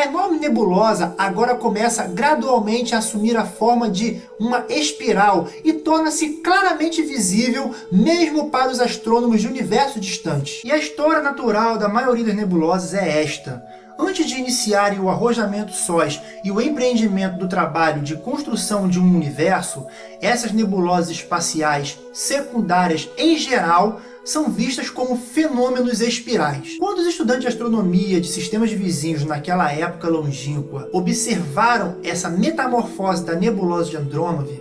A enorme nebulosa agora começa gradualmente a assumir a forma de uma espiral e torna-se claramente visível mesmo para os astrônomos de universo distantes. E a história natural da maioria das nebulosas é esta. Antes de iniciarem o arrojamento sós e o empreendimento do trabalho de construção de um universo, essas nebulosas espaciais secundárias em geral são vistas como fenômenos espirais. Quando os estudantes de astronomia de sistemas vizinhos naquela época longínqua observaram essa metamorfose da nebulosa de Andrômeda,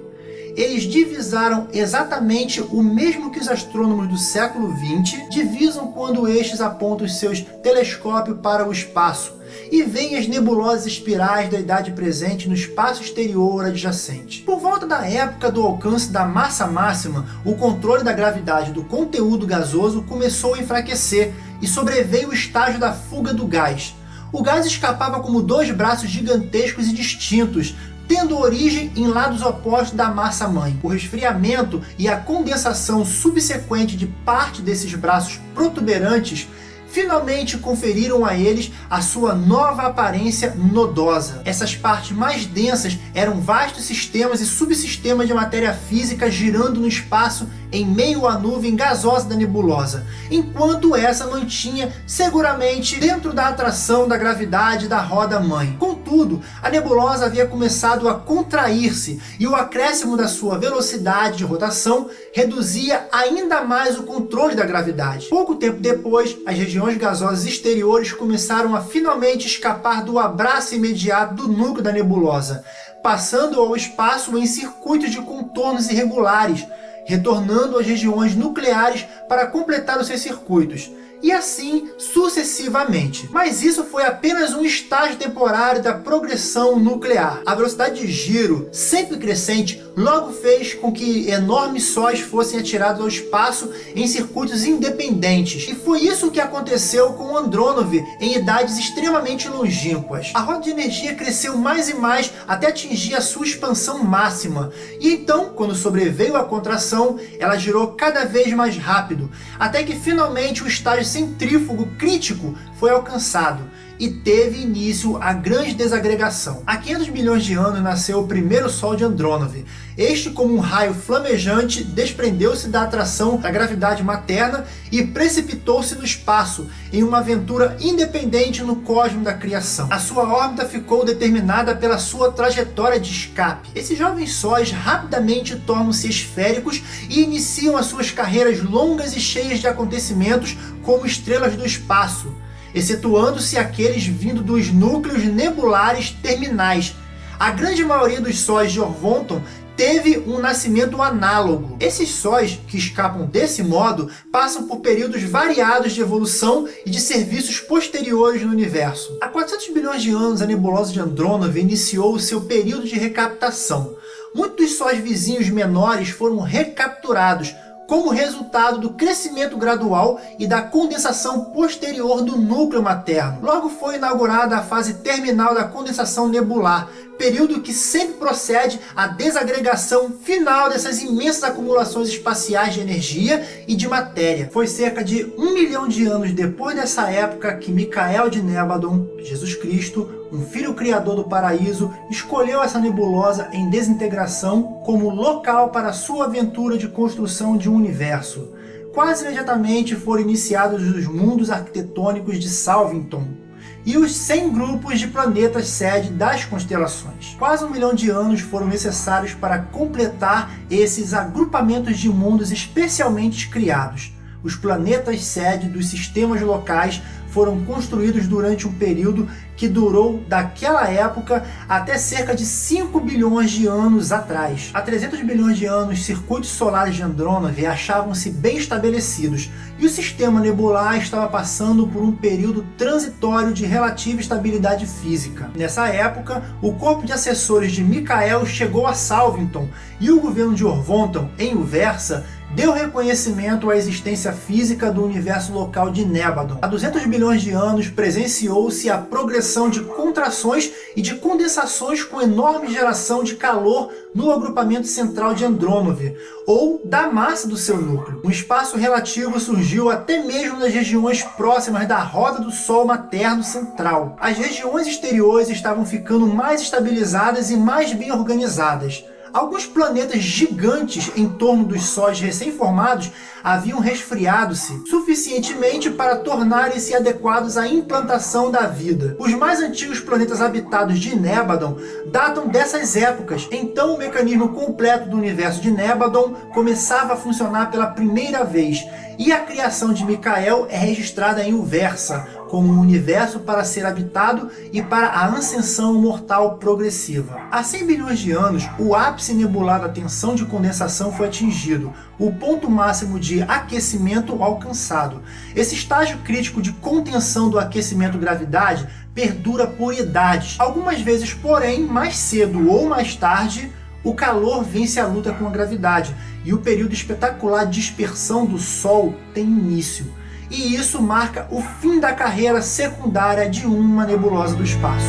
eles divisaram exatamente o mesmo que os astrônomos do século XX divisam quando estes apontam seus telescópios para o espaço e veem as nebulosas espirais da idade presente no espaço exterior adjacente. Por volta da época do alcance da massa máxima, o controle da gravidade do conteúdo gasoso começou a enfraquecer e sobreveio o estágio da fuga do gás. O gás escapava como dois braços gigantescos e distintos, tendo origem em lados opostos da massa-mãe. O resfriamento e a condensação subsequente de parte desses braços protuberantes finalmente conferiram a eles a sua nova aparência nodosa. Essas partes mais densas eram vastos sistemas e subsistemas de matéria física girando no espaço em meio à nuvem gasosa da nebulosa, enquanto essa mantinha seguramente dentro da atração da gravidade da roda-mãe. Contudo, a nebulosa havia começado a contrair-se e o acréscimo da sua velocidade de rotação reduzia ainda mais o controle da gravidade. Pouco tempo depois, as regiões gasosas exteriores começaram a finalmente escapar do abraço imediato do núcleo da nebulosa, passando ao espaço em circuitos de contornos irregulares, retornando às regiões nucleares para completar os seus circuitos, e assim sucessivamente. Mas isso foi apenas um estágio temporário da progressão nuclear. A velocidade de giro, sempre crescente, logo fez com que enormes sóis fossem atirados ao espaço em circuitos independentes. E foi isso que aconteceu com Andronov em idades extremamente longínquas. A roda de energia cresceu mais e mais até atingir a sua expansão máxima. E então, quando sobreveio a contração, ela girou cada vez mais rápido, até que finalmente o estágio centrífugo crítico foi alcançado e teve início a grande desagregação. Há 500 milhões de anos nasceu o primeiro Sol de Andrônove. Este, como um raio flamejante, desprendeu-se da atração da gravidade materna e precipitou-se no espaço, em uma aventura independente no cosmos da criação. A sua órbita ficou determinada pela sua trajetória de escape. Esses jovens sóis rapidamente tornam-se esféricos e iniciam as suas carreiras longas e cheias de acontecimentos como estrelas do espaço excetuando-se aqueles vindo dos núcleos nebulares terminais. A grande maioria dos sóis de Orvonton teve um nascimento análogo. Esses sóis, que escapam desse modo, passam por períodos variados de evolução e de serviços posteriores no universo. Há 400 bilhões de anos, a nebulosa de Andrômeda iniciou o seu período de recaptação. Muitos sóis vizinhos menores foram recapturados, como resultado do crescimento gradual e da condensação posterior do núcleo materno. Logo foi inaugurada a fase terminal da condensação nebular, período que sempre procede à desagregação final dessas imensas acumulações espaciais de energia e de matéria. Foi cerca de um milhão de anos depois dessa época que Micael de Nébadon, Jesus Cristo, um filho criador do paraíso, escolheu essa nebulosa em desintegração como local para sua aventura de construção de um universo. Quase imediatamente foram iniciados os mundos arquitetônicos de Salvington, e os 100 grupos de planetas sede das constelações. Quase um milhão de anos foram necessários para completar esses agrupamentos de mundos especialmente criados. Os planetas sede dos sistemas locais foram construídos durante um período que durou daquela época até cerca de 5 bilhões de anos atrás. Há 300 bilhões de anos, circuitos solares de Andrômeda achavam-se bem estabelecidos e o sistema nebular estava passando por um período transitório de relativa estabilidade física. Nessa época, o corpo de assessores de Michael chegou a Salvington e o governo de Orvonton, em Uversa, deu reconhecimento à existência física do universo local de Nébadon. Há 200 bilhões de anos presenciou-se a progressão de contrações e de condensações com enorme geração de calor no agrupamento central de Andrômove, ou da massa do seu núcleo. Um espaço relativo surgiu até mesmo nas regiões próximas da roda do Sol materno central. As regiões exteriores estavam ficando mais estabilizadas e mais bem organizadas. Alguns planetas gigantes em torno dos sóis recém-formados haviam resfriado-se suficientemente para tornarem-se adequados à implantação da vida. Os mais antigos planetas habitados de Nébadon datam dessas épocas, então o mecanismo completo do universo de Nébadon começava a funcionar pela primeira vez, e a criação de Micael é registrada em Uversa, como um universo para ser habitado e para a ascensão mortal progressiva. Há 100 bilhões de anos, o ápice nebular da tensão de condensação foi atingido, o ponto máximo de aquecimento alcançado. Esse estágio crítico de contenção do aquecimento-gravidade perdura por idades. Algumas vezes, porém, mais cedo ou mais tarde, o calor vence a luta com a gravidade e o período espetacular de dispersão do Sol tem início. E isso marca o fim da carreira secundária de uma nebulosa do espaço.